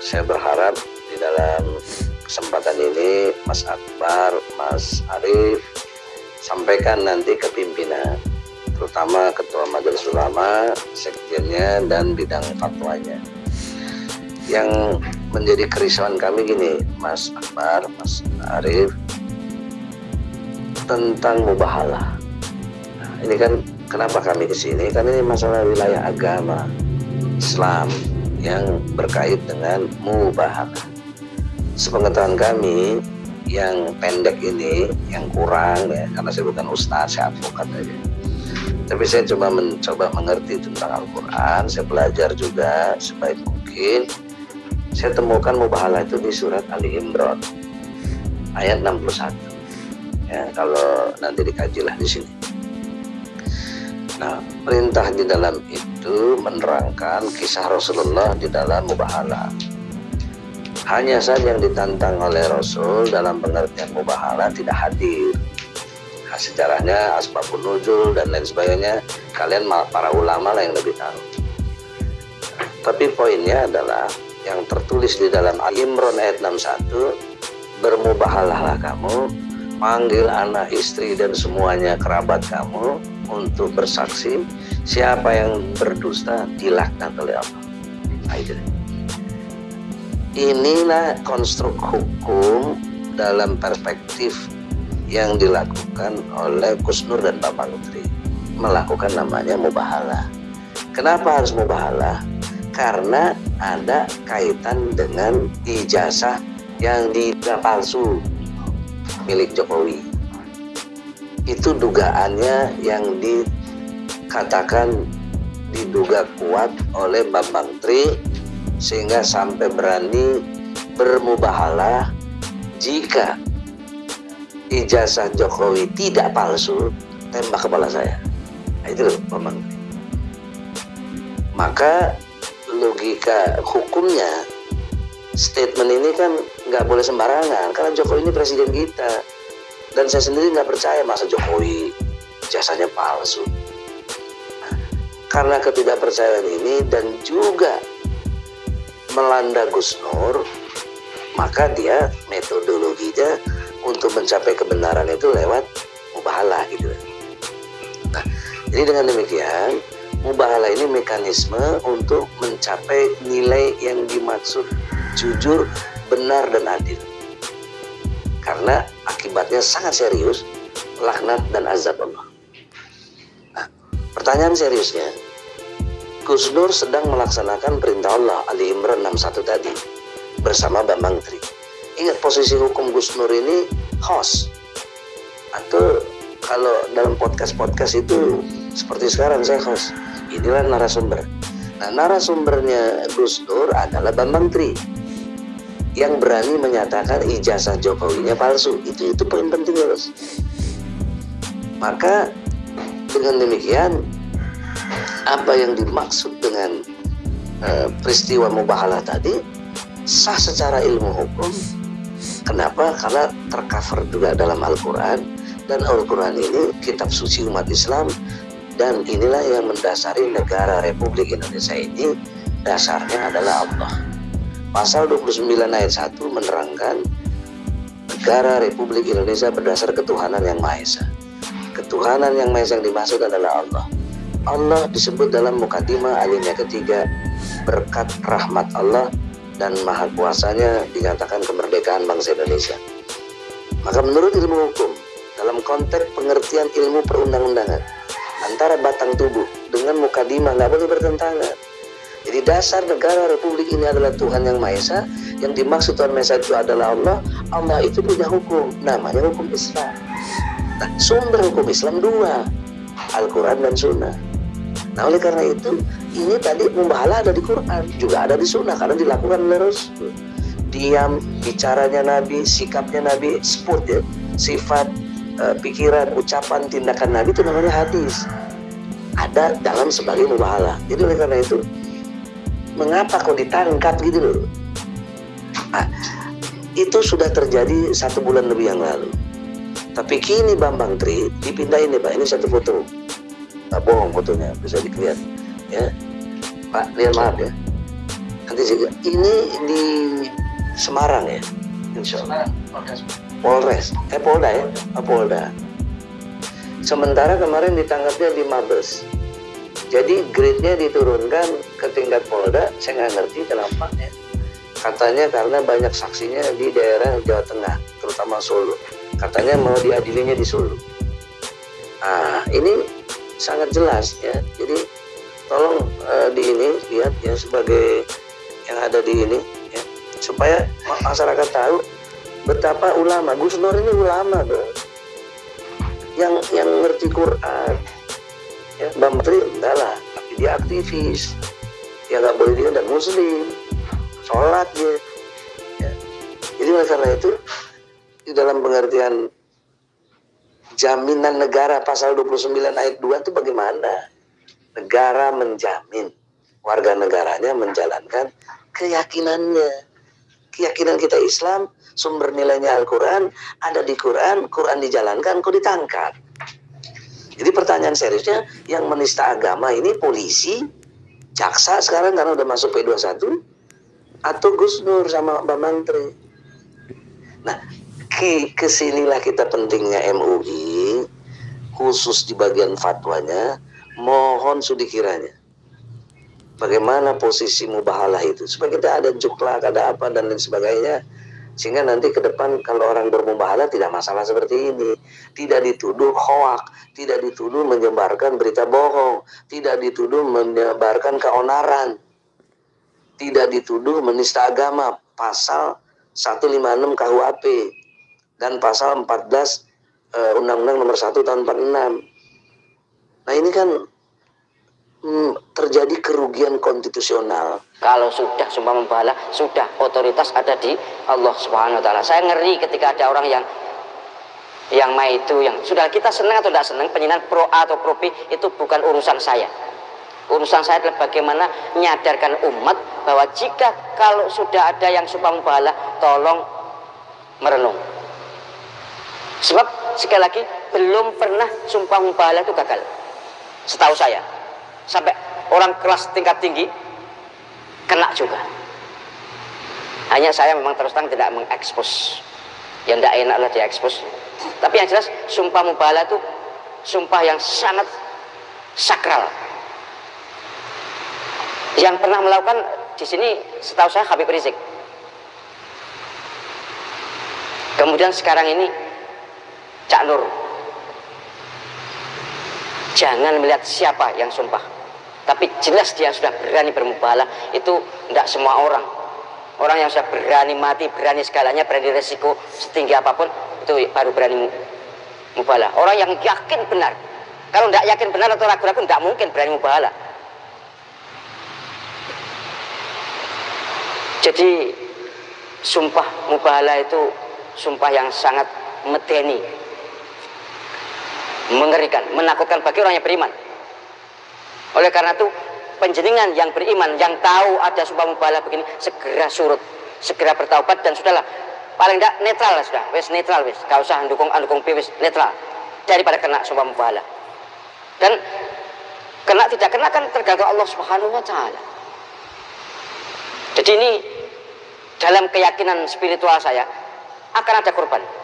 saya berharap di dalam kesempatan ini Mas Akbar, Mas Arif sampaikan nanti ke pimpinan terutama ketua majelis ulama, sekjennya dan bidang fatwanya. Yang menjadi kerisauan kami gini, Mas Akbar, Mas Arif tentang mubahalah. Nah, ini kan kenapa kami ke sini? Karena ini masalah wilayah agama Islam yang berkait dengan mubahalah. Sepengetahuan kami, yang pendek ini, yang kurang ya, karena saya bukan ustaz, saya advokat aja. Tapi saya coba mencoba mengerti tentang Al-Quran saya belajar juga sebaik mungkin. Saya temukan mubahalah itu di surat Ali Imran ayat 61 ya kalau nanti dikajilah di sini nah perintah di dalam itu menerangkan kisah Rasulullah di dalam mubahalah hanya saja yang ditantang oleh Rasul dalam pengertian mubahalah tidak hadir. Nah, sejarahnya asbabun nuzul dan lain sebagainya kalian para ulama lah yang lebih tahu. Tapi poinnya adalah yang tertulis di dalam Al-Imran ayat 61 bermubahalahlah kamu panggil anak istri dan semuanya kerabat kamu untuk bersaksi. Siapa yang berdusta dilaknat oleh Allah. Nah, inilah konstruk hukum dalam perspektif yang dilakukan oleh Gus Nur dan Bapak Lutri melakukan namanya mubahalah. Kenapa harus mubahalah? Karena ada kaitan dengan ijazah yang tidak palsu milik Jokowi. Itu dugaannya yang dikatakan diduga kuat oleh Bambang Tri sehingga sampai berani bermubahalah jika ijazah Jokowi tidak palsu tembak kepala saya. Nah, itu Bambang maka logika hukumnya statement ini kan nggak boleh sembarangan. Karena Jokowi ini presiden kita. Dan saya sendiri nggak percaya masa Jokowi jasanya palsu. Karena ketidakpercayaan ini dan juga melanda Gus Nur maka dia metodologinya untuk mencapai kebenaran itu lewat mubahalah gitu. Nah, jadi dengan demikian mubahalah ini mekanisme untuk mencapai nilai yang dimaksud jujur, benar dan adil. Karena akibatnya sangat serius laknat dan azab Allah. Nah, pertanyaan seriusnya, Gus Nur sedang melaksanakan perintah Allah Ali Imran 61 tadi bersama Bambang Tri Ingat posisi hukum Gus Nur ini host atau kalau dalam podcast-podcast itu seperti sekarang saya host. Inilah narasumber. Nah, narasumbernya Gus Nur adalah Bambang Tri yang berani menyatakan ijazah Jokowinya palsu. Itu itu poin penting harus. Maka dengan demikian apa yang dimaksud dengan uh, peristiwa mubahalah tadi sah secara ilmu hukum Kenapa? Karena tercover juga dalam Al-Quran dan Al-Quran ini kitab suci umat Islam dan inilah yang mendasari negara Republik Indonesia ini dasarnya adalah Allah. Pasal 29 ayat 1 menerangkan negara Republik Indonesia berdasar ketuhanan yang Maha Esa. Ketuhanan yang Maha Esa yang dimaksud adalah Allah. Allah disebut dalam mukadimah alimnya ketiga berkat rahmat Allah dan maha kuasanya dinyatakan kemerdekaan bangsa Indonesia. Maka menurut ilmu hukum, dalam konteks pengertian ilmu perundang-undangan, antara batang tubuh dengan mukadimah nggak boleh bertentangan. Jadi dasar negara republik ini adalah Tuhan yang Maha Esa, yang dimaksud Tuhan Maha Esa itu adalah Allah. Allah itu punya hukum, namanya hukum Islam. Nah, sumber hukum Islam dua, Al-Quran dan Sunnah. Nah oleh karena itu ini tadi membahala ada di Quran juga ada di Sunnah karena dilakukan Rasul. Diam, bicaranya Nabi, sikapnya Nabi, sport ya, sifat, uh, pikiran, ucapan, tindakan Nabi itu namanya hadis. Ada dalam sebagai mubahala. Jadi oleh karena itu mengapa kok ditangkap gitu loh? Nah, itu sudah terjadi satu bulan lebih yang lalu. Tapi kini Bambang Tri dipindahin nih Pak, ini satu foto. Nggak bohong fotonya bisa dilihat. Ya. Pak lihat maaf ya. Nanti juga ini di Semarang ya? Insya Allah. Polres. Eh Polda ya? Oh, Polda. Sementara kemarin ditangkapnya di Mabes jadi grade-nya diturunkan ke tingkat Polda saya nggak ngerti kenapa ya katanya karena banyak saksinya di daerah Jawa Tengah terutama Solo. Katanya mau diadilinya di Solo. Nah ini sangat jelas ya. Jadi tolong uh, di ini lihat ya sebagai yang ada di ini ya. Supaya masyarakat tahu betapa ulama Gus Nur ini ulama bro. Yang yang ngerti Quran ya Mbak Menteri enggak lah tapi dia aktivis ya nggak boleh dia dan muslim sholat dia ya. jadi karena itu di dalam pengertian jaminan negara pasal 29 ayat 2 itu bagaimana? Negara menjamin warga negaranya menjalankan keyakinannya. Keyakinan kita Islam, sumber nilainya Al-Quran, ada di Quran, Quran dijalankan, kok ditangkap. Jadi pertanyaan seriusnya, yang menista agama ini polisi, jaksa sekarang karena udah masuk P21, atau Gus Nur sama Mbak Menteri. Nah, ke ke sinilah kita pentingnya MUI khusus di bagian fatwanya mohon sudi kiranya bagaimana posisi mubahalah itu? Supaya kita ada juklak ada apa dan lain sebagainya sehingga nanti ke depan kalau orang bermubahalah tidak masalah seperti ini tidak dituduh hoak tidak dituduh menyebarkan berita bohong tidak dituduh menyebarkan keonaran tidak dituduh menista agama pasal 156 KUHP dan pasal 14 uh, Undang-Undang Nomor 1 tahun 46. Nah ini kan hmm, terjadi kerugian konstitusional. Kalau sudah sumpah membalah, sudah otoritas ada di Allah Subhanahu wa taala. Saya ngeri ketika ada orang yang yang mai itu yang sudah kita senang atau tidak senang penyinan pro A atau pro B itu bukan urusan saya. Urusan saya adalah bagaimana menyadarkan umat bahwa jika kalau sudah ada yang sumpah membalah, tolong merenung Sebab sekali lagi belum pernah sumpah mubahalah itu gagal. Setahu saya. Sampai orang kelas tingkat tinggi kena juga. Hanya saya memang terus terang tidak mengekspos. Yang tidak enak lah diekspos. Tapi yang jelas sumpah mubahalah itu sumpah yang sangat sakral. Yang pernah melakukan di sini setahu saya Habib Rizik. Kemudian sekarang ini Cak Nur jangan melihat siapa yang sumpah tapi jelas dia sudah berani bermubalah itu tidak semua orang orang yang sudah berani mati berani segalanya berani resiko setinggi apa pun itu baru berani mubalah orang yang yakin benar. Kalau tidak yakin benar atau ragu-ragu tidak mungkin berani mubalah jadi sumpah mubalah itu sumpah yang sangat medeni. Mengerikan, menakutkan bagi orang yang beriman. Oleh karena itu, penjenengan yang beriman, yang tahu ada sumpah mubalah begini, segera surut, segera bertaubat dan sudahlah. Paling tidak netral lah sudah, wes netral wes, gak usah dukung dukung wes netral daripada kena sumpah mubalah. Dan kena tidak kena kan tergantung Allah Subhanahu wa taala. Jadi ini dalam keyakinan spiritual saya akan ada korban